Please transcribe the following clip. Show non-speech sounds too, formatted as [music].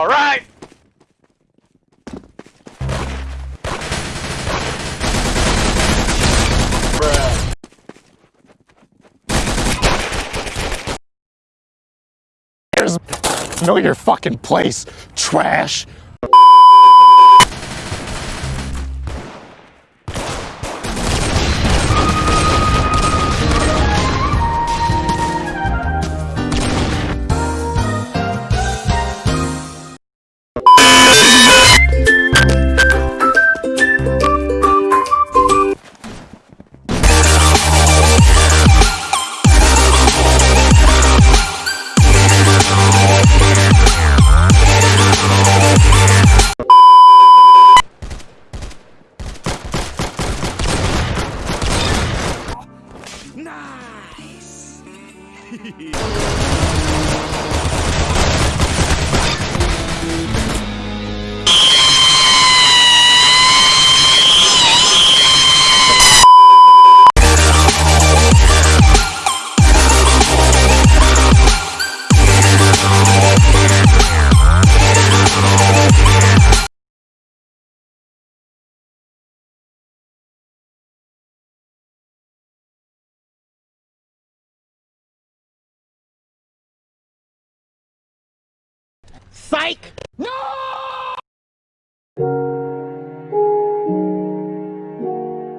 All right. Bruh. There's know your fucking place, trash. Hehehehe [laughs] [laughs] Psych. No.